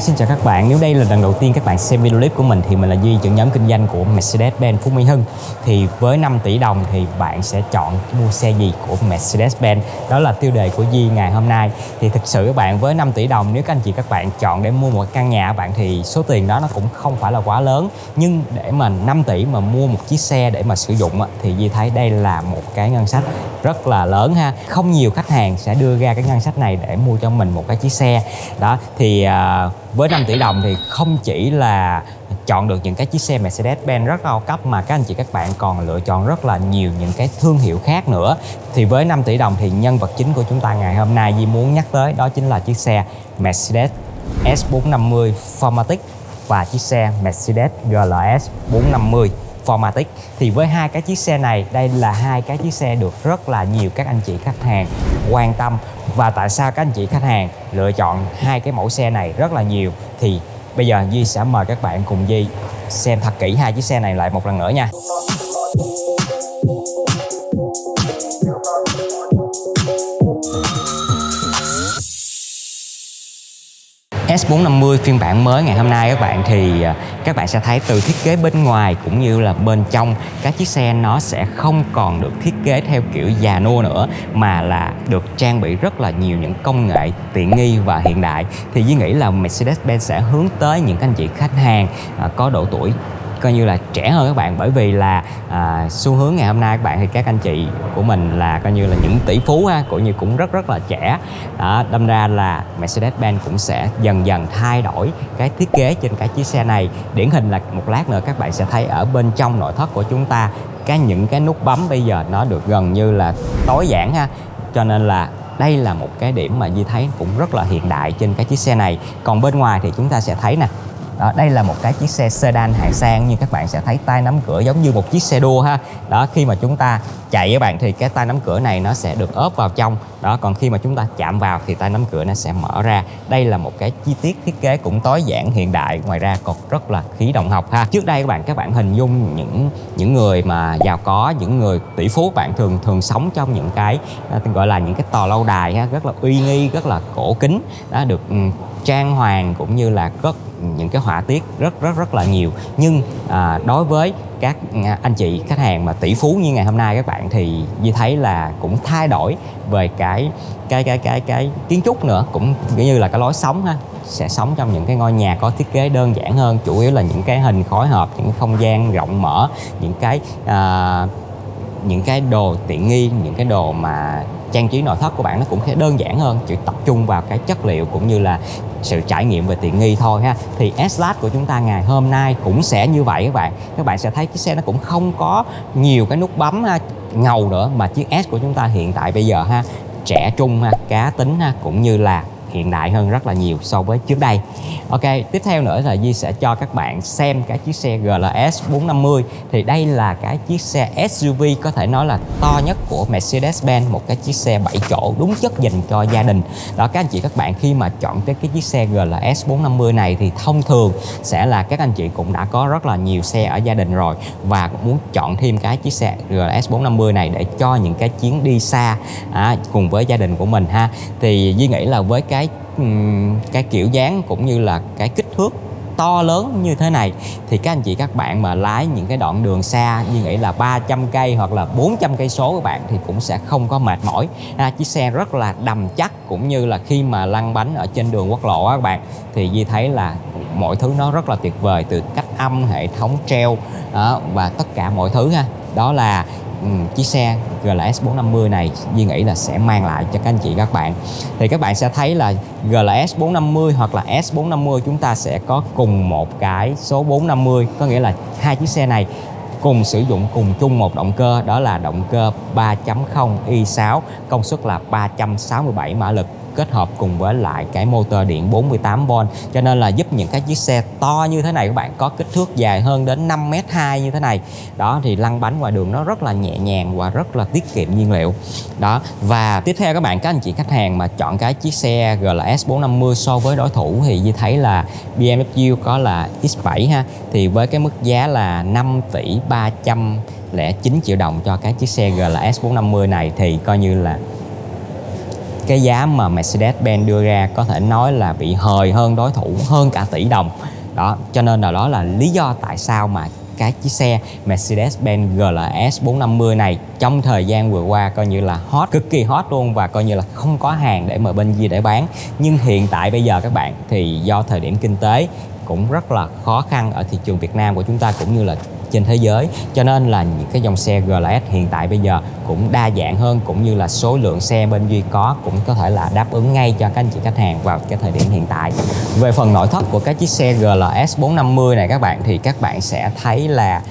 xin chào các bạn. Nếu đây là lần đầu tiên các bạn xem video clip của mình thì mình là Duy, trưởng nhóm kinh doanh của Mercedes-Benz Phú Mỹ Hưng. Thì với 5 tỷ đồng thì bạn sẽ chọn mua xe gì của Mercedes-Benz? Đó là tiêu đề của Duy ngày hôm nay. Thì thực sự các bạn với 5 tỷ đồng nếu các anh chị các bạn chọn để mua một căn nhà bạn thì số tiền đó nó cũng không phải là quá lớn. Nhưng để mà 5 tỷ mà mua một chiếc xe để mà sử dụng thì Duy thấy đây là một cái ngân sách rất là lớn ha. Không nhiều khách hàng sẽ đưa ra cái ngân sách này để mua cho mình một cái chiếc xe. Đó thì à, với 5 tỷ đồng thì không chỉ là chọn được những cái chiếc xe Mercedes-Benz rất cao cấp mà các anh chị các bạn còn lựa chọn rất là nhiều những cái thương hiệu khác nữa thì với 5 tỷ đồng thì nhân vật chính của chúng ta ngày hôm nay Di muốn nhắc tới đó chính là chiếc xe Mercedes S450 Formatic và chiếc xe Mercedes GLS 450 Formatic. Thì với hai cái chiếc xe này, đây là hai cái chiếc xe được rất là nhiều các anh chị khách hàng quan tâm. Và tại sao các anh chị khách hàng lựa chọn hai cái mẫu xe này rất là nhiều? Thì bây giờ Di sẽ mời các bạn cùng Di xem thật kỹ hai chiếc xe này lại một lần nữa nha. S450 phiên bản mới ngày hôm nay các bạn, thì à, các bạn sẽ thấy từ thiết kế bên ngoài cũng như là bên trong, các chiếc xe nó sẽ không còn được thiết kế theo kiểu già nua nữa, mà là được trang bị rất là nhiều những công nghệ tiện nghi và hiện đại. Thì Duy nghĩ là Mercedes-Benz sẽ hướng tới những anh chị khách hàng à, có độ tuổi coi như là trẻ hơn các bạn. Bởi vì là à, xu hướng ngày hôm nay các bạn thì các anh chị của mình là coi như là những tỷ phú ha cũng như cũng rất rất là trẻ. Đó đâm ra là Mercedes-Benz cũng sẽ dần dần thay đổi cái thiết kế trên cái chiếc xe này. Điển hình là một lát nữa các bạn sẽ thấy ở bên trong nội thất của chúng ta cái những cái nút bấm bây giờ nó được gần như là tối giản ha. Cho nên là đây là một cái điểm mà Di thấy cũng rất là hiện đại trên cái chiếc xe này. Còn bên ngoài thì chúng ta sẽ thấy nè đó, đây là một cái chiếc xe sedan hạng sang như các bạn sẽ thấy tay nắm cửa giống như một chiếc xe đua ha. Đó khi mà chúng ta chạy các bạn thì cái tay nắm cửa này nó sẽ được ốp vào trong đó còn khi mà chúng ta chạm vào thì tay nắm cửa nó sẽ mở ra. Đây là một cái chi tiết thiết kế cũng tối giản hiện đại ngoài ra còn rất là khí động học ha. Trước đây các bạn các bạn hình dung những những người mà giàu có những người tỷ phú bạn thường thường sống trong những cái à, gọi là những cái tòa lâu đài ha rất là uy nghi rất là cổ kính. Đã được ừ, trang hoàng cũng như là rất ừ, những cái họa tiết rất rất rất là nhiều. Nhưng à, đối với các anh chị khách hàng mà tỷ phú như ngày hôm nay các bạn thì như thấy là cũng thay đổi về cái cái cái cái cái kiến trúc nữa. Cũng như là cái lối sống ha sẽ sống trong những cái ngôi nhà có thiết kế đơn giản hơn chủ yếu là những cái hình khối hợp những không gian rộng mở những cái uh, những cái đồ tiện nghi những cái đồ mà trang trí nội thất của bạn nó cũng sẽ đơn giản hơn chỉ tập trung vào cái chất liệu cũng như là sự trải nghiệm về tiện nghi thôi ha. Thì S-Class của chúng ta ngày hôm nay cũng sẽ như vậy các bạn. Các bạn sẽ thấy chiếc xe nó cũng không có nhiều cái nút bấm ha, ngầu nữa mà chiếc S của chúng ta hiện tại bây giờ ha trẻ trung ha cá tính ha cũng như là hiện đại hơn rất là nhiều so với trước đây. Ok tiếp theo nữa là Di sẽ cho các bạn xem cái chiếc xe GLS 450 thì đây là cái chiếc xe SUV có thể nói là to nhất của Mercedes-Benz một cái chiếc xe 7 chỗ đúng chất dành cho gia đình. Đó các anh chị các bạn khi mà chọn cái cái chiếc xe GLS 450 này thì thông thường sẽ là các anh chị cũng đã có rất là nhiều xe ở gia đình rồi và cũng muốn chọn thêm cái chiếc xe GLS 450 này để cho những cái chuyến đi xa à, cùng với gia đình của mình ha. Thì di nghĩ là với cái cái kiểu dáng cũng như là cái kích thước to lớn như thế này. Thì các anh chị các bạn mà lái những cái đoạn đường xa như nghĩ là 300 cây hoặc là 400 cây số các bạn thì cũng sẽ không có mệt mỏi. À, chiếc xe rất là đầm chắc cũng như là khi mà lăn bánh ở trên đường quốc lộ các bạn thì Di thấy là mọi thứ nó rất là tuyệt vời từ cách âm hệ thống treo đó, và tất cả mọi thứ ha. Đó là Ừ, chiếc xe GLS 450 này, Duy nghĩ là sẽ mang lại cho các anh chị, các bạn. Thì các bạn sẽ thấy là GLS 450 hoặc là S450 chúng ta sẽ có cùng một cái số 450 có nghĩa là hai chiếc xe này cùng sử dụng cùng chung một động cơ, đó là động cơ 3.0 i6 công suất là 367 mã lực kết hợp cùng với lại cái motor điện 48V cho nên là giúp những cái chiếc xe to như thế này các bạn, có kích thước dài hơn đến 5m2 như thế này. Đó, thì lăn bánh ngoài đường nó rất là nhẹ nhàng và rất là tiết kiệm nhiên liệu. Đó, và tiếp theo các bạn, các anh chị khách hàng mà chọn cái chiếc xe GLS 450 so với đối thủ thì như thấy là BMW có là X7 ha, thì với cái mức giá là 5 tỷ 309 triệu đồng cho cái chiếc xe GLS 450 này thì coi như là cái giá mà Mercedes-Benz đưa ra có thể nói là bị hời hơn đối thủ hơn cả tỷ đồng. Đó, cho nên là đó là lý do tại sao mà cái chiếc xe Mercedes-Benz GLS 450 này trong thời gian vừa qua coi như là hot, cực kỳ hot luôn và coi như là không có hàng để mà bên gì để bán. Nhưng hiện tại bây giờ các bạn, thì do thời điểm kinh tế cũng rất là khó khăn ở thị trường Việt Nam của chúng ta cũng như là trên thế giới. Cho nên là những cái dòng xe GLS hiện tại bây giờ cũng đa dạng hơn cũng như là số lượng xe bên Duy có cũng có thể là đáp ứng ngay cho các anh chị khách hàng vào cái thời điểm hiện tại. Về phần nội thất của các chiếc xe GLS 450 này các bạn thì các bạn sẽ thấy là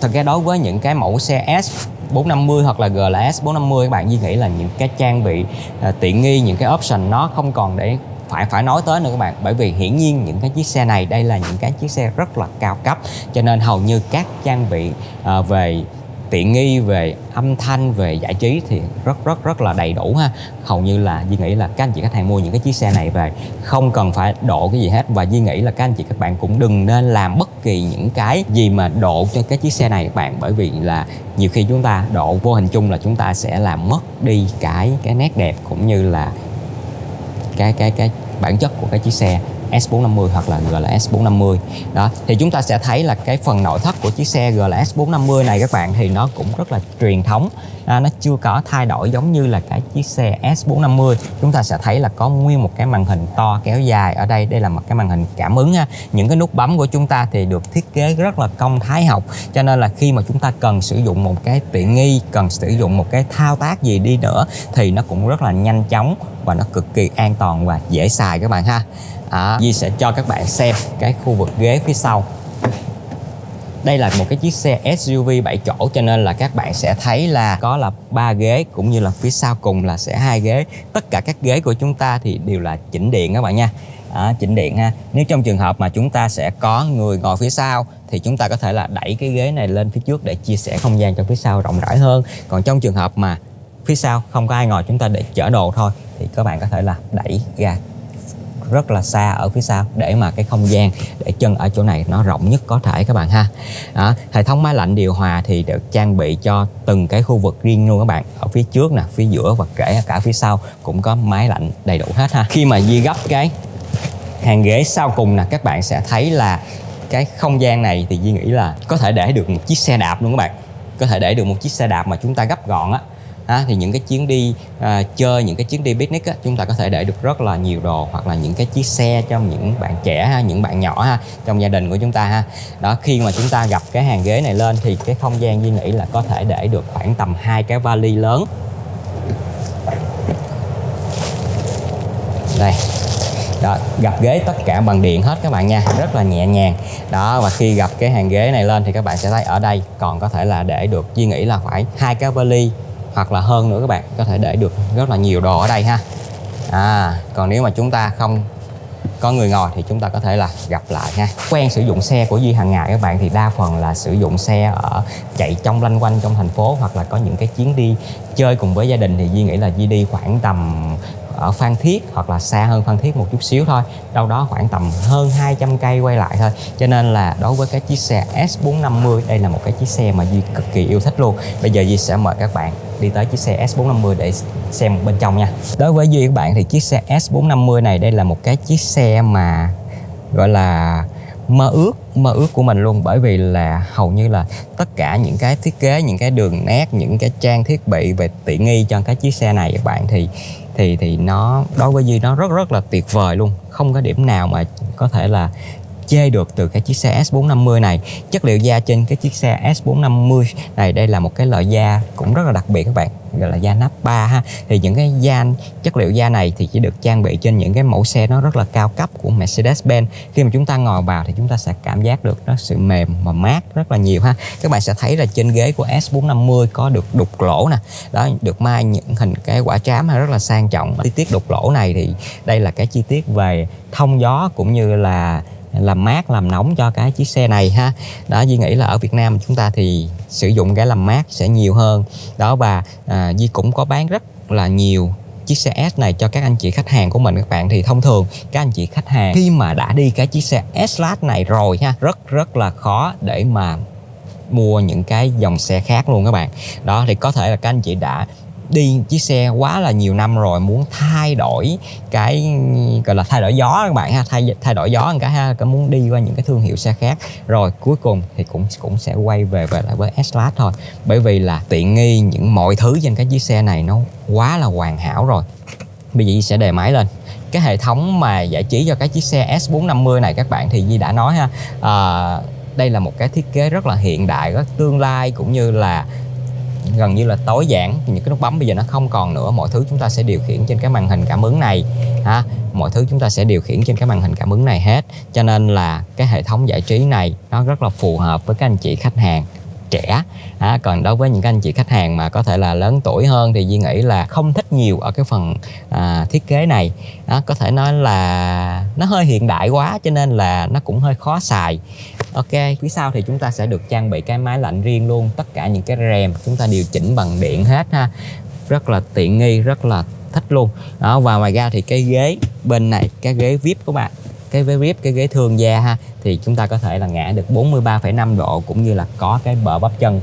thật ra đối với những cái mẫu xe S 450 hoặc là GLS 450 các bạn Duy nghĩ là những cái trang bị uh, tiện nghi những cái option nó không còn để phải phải nói tới nữa các bạn. Bởi vì hiển nhiên những cái chiếc xe này đây là những cái chiếc xe rất là cao cấp. Cho nên hầu như các trang bị uh, về tiện nghi về âm thanh về giải trí thì rất rất rất là đầy đủ ha. Hầu như là Duy nghĩ là các anh chị khách hàng mua những cái chiếc xe này về. Không cần phải độ cái gì hết. Và Duy nghĩ là các anh chị các bạn cũng đừng nên làm bất kỳ những cái gì mà độ cho cái chiếc xe này các bạn. Bởi vì là nhiều khi chúng ta độ vô hình chung là chúng ta sẽ làm mất đi cái cái nét đẹp cũng như là cái cái cái bản chất của cái chiếc xe. S450 hoặc là GLS 450 đó thì chúng ta sẽ thấy là cái phần nội thất của chiếc xe GLS 450 này các bạn thì nó cũng rất là truyền thống. À, nó chưa có thay đổi giống như là cái chiếc xe S450 chúng ta sẽ thấy là có nguyên một cái màn hình to kéo dài ở đây. Đây là một cái màn hình cảm ứng ha. những cái nút bấm của chúng ta thì được thiết kế rất là công thái học. Cho nên là khi mà chúng ta cần sử dụng một cái tiện nghi cần sử dụng một cái thao tác gì đi nữa thì nó cũng rất là nhanh chóng và nó cực kỳ an toàn và dễ xài các bạn ha à, Di sẽ cho các bạn xem cái khu vực ghế phía sau. Đây là một cái chiếc xe SUV 7 chỗ cho nên là các bạn sẽ thấy là có là ba ghế cũng như là phía sau cùng là sẽ hai ghế. Tất cả các ghế của chúng ta thì đều là chỉnh điện các bạn nha. À, chỉnh điện ha. Nếu trong trường hợp mà chúng ta sẽ có người ngồi phía sau thì chúng ta có thể là đẩy cái ghế này lên phía trước để chia sẻ không gian cho phía sau rộng rãi hơn. Còn trong trường hợp mà phía sau không có ai ngồi chúng ta để chở đồ thôi thì các bạn có thể là đẩy ra rất là xa ở phía sau để mà cái không gian để chân ở chỗ này nó rộng nhất có thể các bạn ha. Đó, hệ thống máy lạnh điều hòa thì được trang bị cho từng cái khu vực riêng luôn các bạn. Ở phía trước nè phía giữa và kể cả phía sau cũng có máy lạnh đầy đủ hết ha. Khi mà di gấp cái hàng ghế sau cùng nè các bạn sẽ thấy là cái không gian này thì Duy nghĩ là có thể để được một chiếc xe đạp luôn các bạn. Có thể để được một chiếc xe đạp mà chúng ta gấp gọn á à, thì những cái chuyến đi à, chơi những cái chuyến đi picnic á, chúng ta có thể để được rất là nhiều đồ hoặc là những cái chiếc xe cho những bạn trẻ ha, những bạn nhỏ ha trong gia đình của chúng ta ha. Đó khi mà chúng ta gặp cái hàng ghế này lên thì cái không gian Duy nghĩ là có thể để được khoảng tầm hai cái vali lớn. Đây. Đó, gặp ghế tất cả bằng điện hết các bạn nha rất là nhẹ nhàng. Đó và khi gặp cái hàng ghế này lên thì các bạn sẽ thấy ở đây còn có thể là để được Duy nghĩ là phải hai cái vali hoặc là hơn nữa các bạn, có thể để được rất là nhiều đồ ở đây ha. À còn nếu mà chúng ta không có người ngồi thì chúng ta có thể là gặp lại ha. Quen sử dụng xe của Duy hàng ngày các bạn thì đa phần là sử dụng xe ở chạy trong lanh quanh trong thành phố hoặc là có những cái chuyến đi chơi cùng với gia đình thì Duy nghĩ là Duy đi khoảng tầm ở Phan Thiết hoặc là xa hơn Phan Thiết một chút xíu thôi. Đâu đó khoảng tầm hơn 200 cây quay lại thôi. Cho nên là đối với cái chiếc xe S450 đây là một cái chiếc xe mà Duy cực kỳ yêu thích luôn. Bây giờ Duy sẽ mời các bạn đi tới chiếc xe S450 để xem bên trong nha. Đối với Duy các bạn thì chiếc xe S450 này đây là một cái chiếc xe mà gọi là mơ ước mơ ước của mình luôn. Bởi vì là hầu như là tất cả những cái thiết kế, những cái đường nét, những cái trang thiết bị về tiện nghi cho cái chiếc xe này, các bạn thì thì thì nó, đối với Duy nó rất rất là tuyệt vời luôn. Không có điểm nào mà có thể là chê được từ cái chiếc xe S450 này. Chất liệu da trên cái chiếc xe S450 này, đây là một cái loại da cũng rất là đặc biệt các bạn gọi là da nắp ba ha. Thì những cái da, chất liệu da này thì chỉ được trang bị trên những cái mẫu xe nó rất là cao cấp của Mercedes-Benz. Khi mà chúng ta ngồi vào thì chúng ta sẽ cảm giác được nó sự mềm và mát rất là nhiều ha. Các bạn sẽ thấy là trên ghế của S450 có được đục lỗ nè. Đó, được mai những hình cái quả trám rất là sang trọng. Chi tiết đục lỗ này thì đây là cái chi tiết về thông gió cũng như là làm mát làm nóng cho cái chiếc xe này ha. Đó Duy nghĩ là ở Việt Nam chúng ta thì sử dụng cái làm mát sẽ nhiều hơn. Đó và à, Duy cũng có bán rất là nhiều chiếc xe S này cho các anh chị khách hàng của mình các bạn. Thì thông thường các anh chị khách hàng khi mà đã đi cái chiếc xe S-Class này rồi ha rất rất là khó để mà mua những cái dòng xe khác luôn các bạn. Đó thì có thể là các anh chị đã đi chiếc xe quá là nhiều năm rồi muốn thay đổi cái gọi là thay đổi gió các bạn ha thay thay đổi gió cái ha cả muốn đi qua những cái thương hiệu xe khác. Rồi cuối cùng thì cũng cũng sẽ quay về về lại với S-Class thôi. Bởi vì là tiện nghi những mọi thứ trên cái chiếc xe này nó quá là hoàn hảo rồi. Bây giờ sẽ đề máy lên. Cái hệ thống mà giải trí cho cái chiếc xe S450 này các bạn thì Di đã nói ha à, đây là một cái thiết kế rất là hiện đại rất tương lai cũng như là gần như là tối giản. Những cái nút bấm bây giờ nó không còn nữa. Mọi thứ chúng ta sẽ điều khiển trên cái màn hình cảm ứng này, ha. Mọi thứ chúng ta sẽ điều khiển trên cái màn hình cảm ứng này hết. Cho nên là cái hệ thống giải trí này nó rất là phù hợp với các anh chị khách hàng trẻ. À, còn đối với những anh chị khách hàng mà có thể là lớn tuổi hơn thì Duy nghĩ là không thích nhiều ở cái phần à, thiết kế này. À, có thể nói là nó hơi hiện đại quá cho nên là nó cũng hơi khó xài. Ok, phía sau thì chúng ta sẽ được trang bị cái máy lạnh riêng luôn Tất cả những cái rèm chúng ta điều chỉnh bằng điện hết ha. Rất là tiện nghi, rất là thích luôn. Đó Và ngoài ra thì cái ghế bên này, cái ghế VIP của bạn cái ghế rip cái ghế thương gia ha Thì chúng ta có thể là ngã được 43,5 độ Cũng như là có cái bờ bắp chân.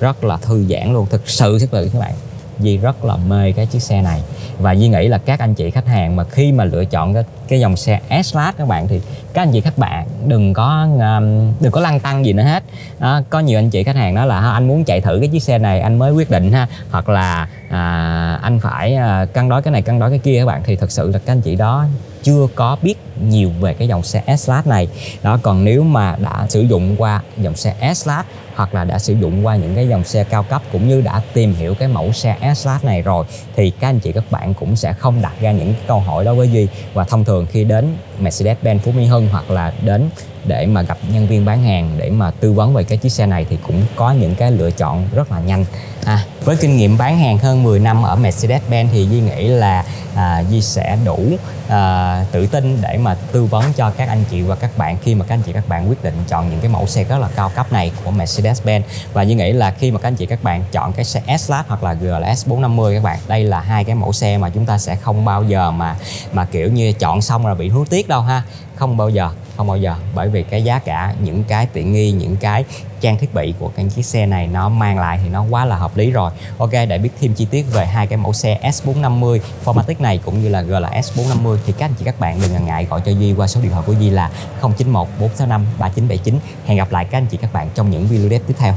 Rất là thư giãn luôn, thực sự thực sự các bạn. Di rất là mê cái chiếc xe này. Và Di nghĩ là các anh chị khách hàng mà khi mà lựa chọn cái, cái dòng xe S-Class các bạn thì các anh chị các bạn đừng có um, đừng có lăn tăng gì nữa hết. À, có nhiều anh chị khách hàng nói là anh muốn chạy thử cái chiếc xe này anh mới quyết định ha. Hoặc là à, anh phải à, cân đối cái này cân đối cái kia các bạn. Thì thật sự là các anh chị đó chưa có biết nhiều về cái dòng xe S-Class này. Đó còn nếu mà đã sử dụng qua dòng xe S-Class hoặc là đã sử dụng qua những cái dòng xe cao cấp cũng như đã tìm hiểu cái mẫu xe S-Class này rồi thì các anh chị các bạn cũng sẽ không đặt ra những câu hỏi đó với Duy. Và thông thường khi đến Mercedes-Benz Phú Mỹ Hưng hoặc là đến để mà gặp nhân viên bán hàng để mà tư vấn về cái chiếc xe này thì cũng có những cái lựa chọn rất là nhanh. À, với kinh nghiệm bán hàng hơn 10 năm ở Mercedes-Benz thì Duy nghĩ là à, Duy sẽ đủ à, tự tin để mà tư vấn cho các anh chị và các bạn khi mà các anh chị các bạn quyết định chọn những cái mẫu xe rất là cao cấp này của Mercedes-Benz. Và như nghĩ là khi mà các anh chị các bạn chọn cái xe S-Class hoặc là GLS 450 các bạn đây là hai cái mẫu xe mà chúng ta sẽ không bao giờ mà mà kiểu như chọn xong là bị hối tiếc đâu ha. Không bao giờ không bao giờ. Bởi vì cái giá cả những cái tiện nghi những cái trang thiết bị của cái chiếc xe này nó mang lại thì nó quá là hợp lý rồi. Ok, để biết thêm chi tiết về hai cái mẫu xe S450 Formatic này cũng như là GLS 450 thì các anh chị các bạn đừng ngần ngại gọi cho Duy qua số điện thoại của Duy là 091 465 3979 Hẹn gặp lại các anh chị các bạn trong những video tiếp theo.